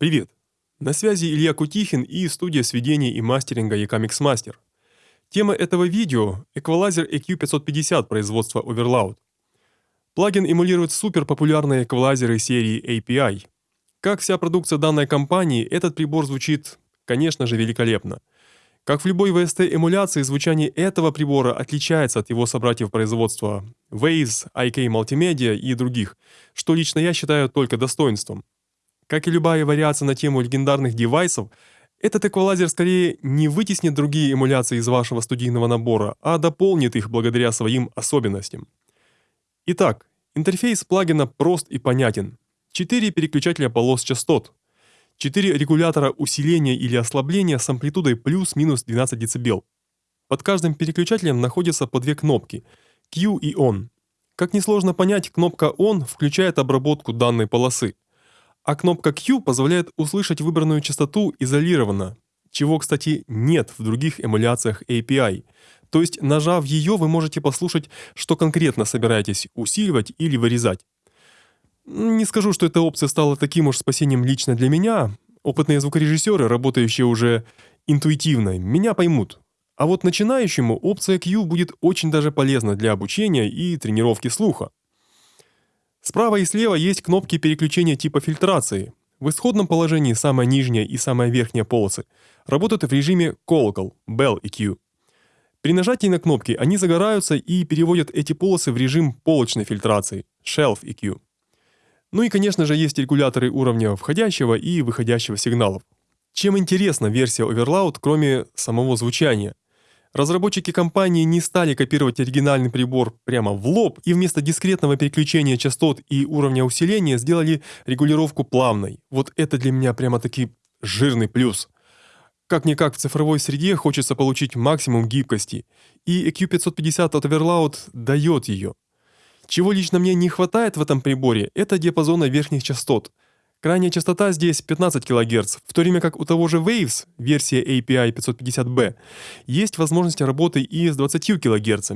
Привет! На связи Илья Кутихин и студия сведения и мастеринга Ecamix Master. Тема этого видео – эквалайзер EQ550 производства Overloud. Плагин эмулирует суперпопулярные эквалайзеры серии API. Как вся продукция данной компании, этот прибор звучит, конечно же, великолепно. Как в любой VST-эмуляции, звучание этого прибора отличается от его собратьев производства Waze, IK Multimedia и других, что лично я считаю только достоинством. Как и любая вариация на тему легендарных девайсов, этот эквалайзер скорее не вытеснит другие эмуляции из вашего студийного набора, а дополнит их благодаря своим особенностям. Итак, интерфейс плагина прост и понятен. Четыре переключателя полос частот. Четыре регулятора усиления или ослабления с амплитудой плюс-минус 12 дБ. Под каждым переключателем находятся по две кнопки – Q и ON. Как несложно понять, кнопка ON включает обработку данной полосы – а кнопка Q позволяет услышать выбранную частоту изолированно, чего, кстати, нет в других эмуляциях API. То есть, нажав ее, вы можете послушать, что конкретно собираетесь усиливать или вырезать. Не скажу, что эта опция стала таким уж спасением лично для меня. Опытные звукорежиссеры, работающие уже интуитивно, меня поймут. А вот начинающему опция Q будет очень даже полезна для обучения и тренировки слуха. Справа и слева есть кнопки переключения типа фильтрации. В исходном положении самая нижняя и самая верхняя полосы работают в режиме колокол, bell EQ. При нажатии на кнопки они загораются и переводят эти полосы в режим полочной фильтрации, shelf EQ. Ну и, конечно же, есть регуляторы уровня входящего и выходящего сигналов. Чем интересна версия Overloud, кроме самого звучания? Разработчики компании не стали копировать оригинальный прибор прямо в лоб и вместо дискретного переключения частот и уровня усиления сделали регулировку плавной. Вот это для меня прямо-таки жирный плюс. Как-никак в цифровой среде хочется получить максимум гибкости, и EQ550 от Overloud дает ее. Чего лично мне не хватает в этом приборе, это диапазона верхних частот – Крайняя частота здесь 15 кГц, в то время как у того же Waves, версия API 550B, есть возможность работы и с 20 кГц.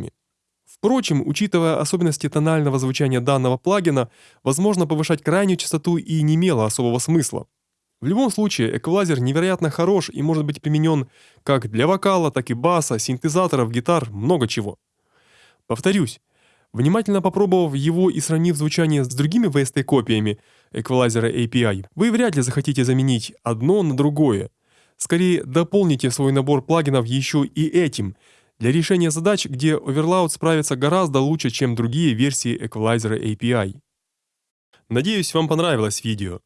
Впрочем, учитывая особенности тонального звучания данного плагина, возможно повышать крайнюю частоту и не имело особого смысла. В любом случае, эквалайзер невероятно хорош и может быть применен как для вокала, так и баса, синтезаторов, гитар, много чего. Повторюсь, Внимательно попробовав его и сравнив звучание с другими VST-копиями эквалайзера API, вы вряд ли захотите заменить одно на другое. Скорее, дополните свой набор плагинов еще и этим, для решения задач, где Overloud справится гораздо лучше, чем другие версии эквалайзера API. Надеюсь, вам понравилось видео.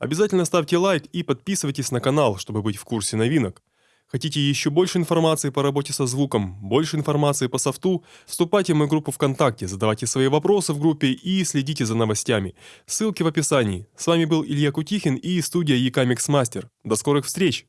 Обязательно ставьте лайк и подписывайтесь на канал, чтобы быть в курсе новинок. Хотите еще больше информации по работе со звуком, больше информации по софту? Вступайте в мою группу ВКонтакте, задавайте свои вопросы в группе и следите за новостями. Ссылки в описании. С вами был Илья Кутихин и студия Ecamix Master. До скорых встреч!